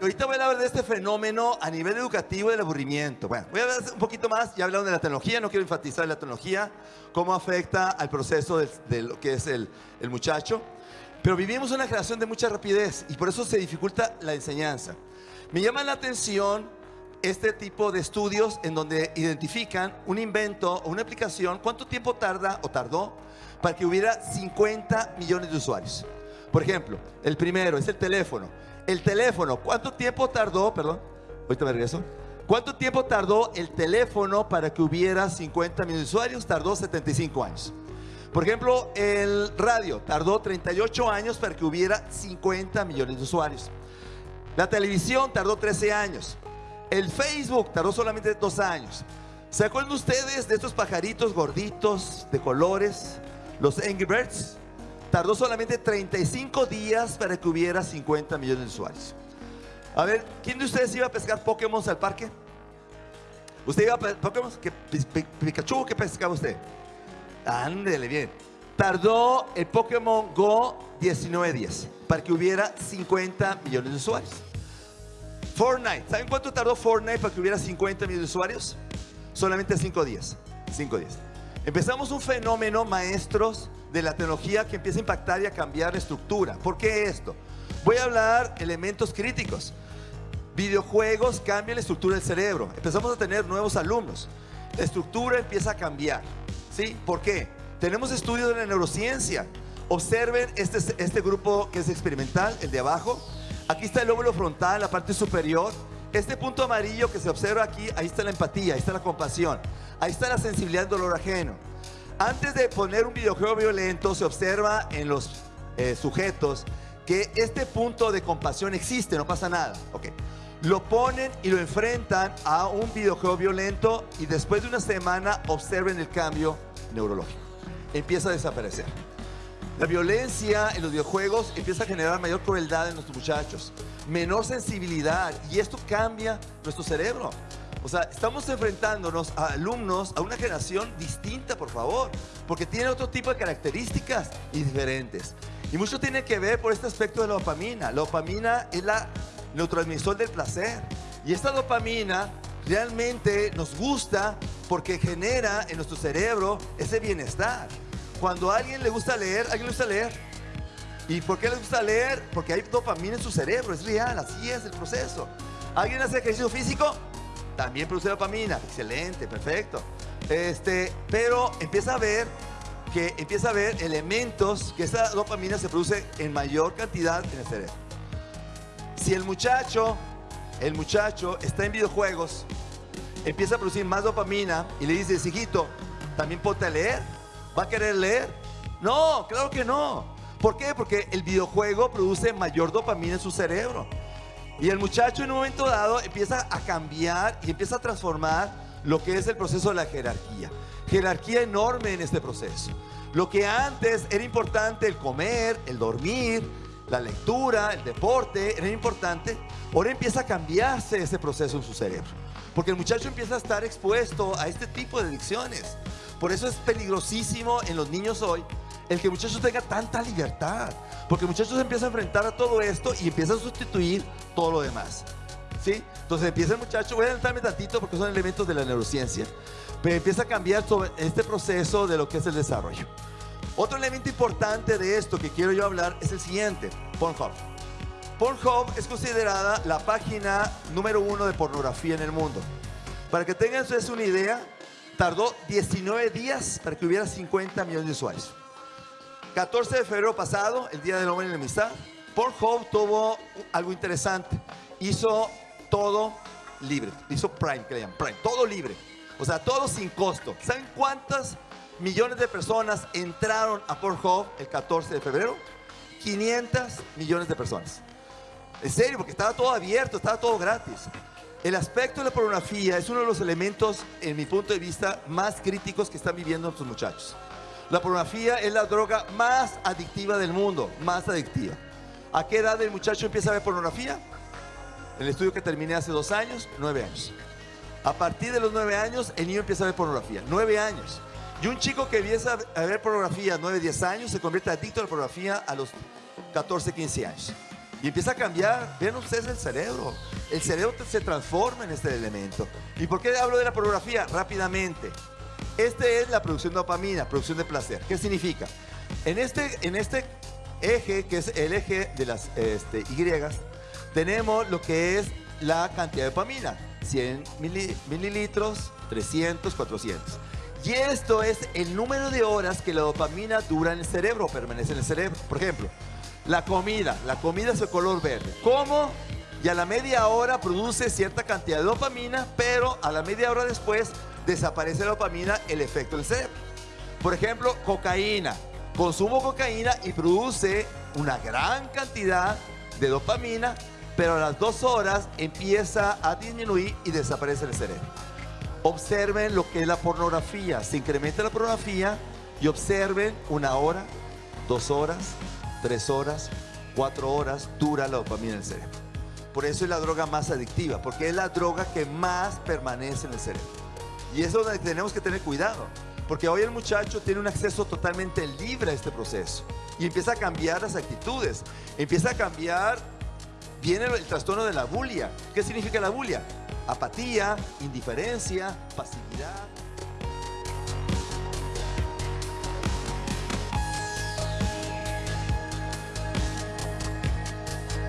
ahorita voy a hablar de este fenómeno a nivel educativo del aburrimiento. Bueno, voy a hablar un poquito más, ya hablaron de la tecnología, no quiero enfatizar la tecnología, cómo afecta al proceso de, de lo que es el, el muchacho. Pero vivimos una generación de mucha rapidez y por eso se dificulta la enseñanza. Me llama la atención este tipo de estudios en donde identifican un invento o una aplicación, cuánto tiempo tarda o tardó para que hubiera 50 millones de usuarios. Por ejemplo, el primero es el teléfono. El teléfono, ¿cuánto tiempo tardó? Perdón, ahorita me regreso. ¿Cuánto tiempo tardó el teléfono para que hubiera 50 millones de usuarios? Tardó 75 años. Por ejemplo, el radio tardó 38 años para que hubiera 50 millones de usuarios. La televisión tardó 13 años. El Facebook tardó solamente 2 años. ¿Se acuerdan ustedes de estos pajaritos gorditos de colores? Los Angry Birds. Tardó solamente 35 días para que hubiera 50 millones de usuarios. A ver, ¿quién de ustedes iba a pescar Pokémon al parque? ¿Usted iba a pescar Pokémon? ¿Qué, Pikachu qué pescaba usted? Ándele bien. Tardó el Pokémon Go 19 días para que hubiera 50 millones de usuarios. Fortnite. ¿Saben cuánto tardó Fortnite para que hubiera 50 millones de usuarios? Solamente 5 días. 5 días. Empezamos un fenómeno, maestros, de la tecnología que empieza a impactar y a cambiar la estructura. ¿Por qué esto? Voy a hablar elementos críticos. Videojuegos cambian la estructura del cerebro. Empezamos a tener nuevos alumnos. La estructura empieza a cambiar. ¿Sí? ¿Por qué? Tenemos estudios de la neurociencia. Observen este, este grupo que es experimental, el de abajo. Aquí está el lóbulo frontal, la parte superior. Este punto amarillo que se observa aquí, ahí está la empatía, ahí está la compasión, ahí está la sensibilidad al dolor ajeno. Antes de poner un videojuego violento, se observa en los eh, sujetos que este punto de compasión existe, no pasa nada. Okay. Lo ponen y lo enfrentan a un videojuego violento y después de una semana observen el cambio neurológico. Empieza a desaparecer. La violencia en los videojuegos empieza a generar mayor crueldad en nuestros muchachos, menor sensibilidad y esto cambia nuestro cerebro. O sea, estamos enfrentándonos a alumnos, a una generación distinta, por favor, porque tiene otro tipo de características y diferentes. Y mucho tiene que ver por este aspecto de la dopamina. La dopamina es la neurotransmisor del placer. Y esta dopamina realmente nos gusta porque genera en nuestro cerebro ese bienestar. Cuando a alguien le gusta leer, ¿a alguien le gusta leer? ¿Y por qué le gusta leer? Porque hay dopamina en su cerebro, es real, así es el proceso. ¿Alguien hace ejercicio físico? También produce dopamina, excelente, perfecto. Este, pero empieza a ver que empieza a ver elementos que esa dopamina se produce en mayor cantidad en el cerebro. Si el muchacho, el muchacho está en videojuegos, empieza a producir más dopamina y le dices, hijito, ¿también ponte leer? ¿Va a querer leer? No, claro que no. ¿Por qué? Porque el videojuego produce mayor dopamina en su cerebro. Y el muchacho en un momento dado empieza a cambiar y empieza a transformar lo que es el proceso de la jerarquía. Jerarquía enorme en este proceso. Lo que antes era importante, el comer, el dormir, la lectura, el deporte, era importante, ahora empieza a cambiarse ese proceso en su cerebro. Porque el muchacho empieza a estar expuesto a este tipo de adicciones. Por eso es peligrosísimo en los niños hoy el que el muchacho tenga tanta libertad. Porque el muchacho se empieza a enfrentar a todo esto y empieza a sustituir todo lo demás. ¿Sí? Entonces empieza el muchacho, voy a adelantarme tantito porque son elementos de la neurociencia, pero empieza a cambiar sobre este proceso de lo que es el desarrollo. Otro elemento importante de esto que quiero yo hablar es el siguiente, Pornhub. Pornhub es considerada la página número uno de pornografía en el mundo. Para que tengan ustedes una idea, tardó 19 días para que hubiera 50 millones de usuarios. 14 de febrero pasado, el Día del Hombre en la Amistad, Pornhub tuvo algo interesante. Hizo todo libre. Hizo Prime, que le llaman Prime. Todo libre. O sea, todo sin costo. ¿Saben cuántas millones de personas entraron a Pornhub el 14 de febrero? 500 millones de personas. En serio, porque estaba todo abierto, estaba todo gratis. El aspecto de la pornografía es uno de los elementos, en mi punto de vista, más críticos que están viviendo nuestros muchachos. La pornografía es la droga más adictiva del mundo, más adictiva. ¿A qué edad el muchacho empieza a ver pornografía? El estudio que terminé hace dos años, nueve años. A partir de los nueve años, el niño empieza a ver pornografía. Nueve años. Y un chico que empieza a ver pornografía a nueve, diez años se convierte adicto a la pornografía a los 14, 15 años. Y empieza a cambiar, vean ustedes el cerebro. El cerebro se transforma en este elemento. ¿Y por qué hablo de la pornografía? Rápidamente. Este es la producción de dopamina, producción de placer. ¿Qué significa? En este, en este eje, que es el eje de las este, Y, tenemos lo que es la cantidad de dopamina. 100 mililitros, 300, 400. Y esto es el número de horas que la dopamina dura en el cerebro, permanece en el cerebro. Por ejemplo, la comida. La comida es de color verde. ¿Cómo? Y a la media hora produce cierta cantidad de dopamina, pero a la media hora después desaparece la dopamina, el efecto del cerebro. Por ejemplo, cocaína. Consumo cocaína y produce una gran cantidad de dopamina, pero a las dos horas empieza a disminuir y desaparece el cerebro. Observen lo que es la pornografía. Se incrementa la pornografía y observen una hora, dos horas, tres horas, cuatro horas dura la dopamina en el cerebro. Por eso es la droga más adictiva, porque es la droga que más permanece en el cerebro. Y es donde tenemos que tener cuidado, porque hoy el muchacho tiene un acceso totalmente libre a este proceso y empieza a cambiar las actitudes, empieza a cambiar, viene el trastorno de la bulia. ¿Qué significa la bulia? Apatía, indiferencia, pasividad,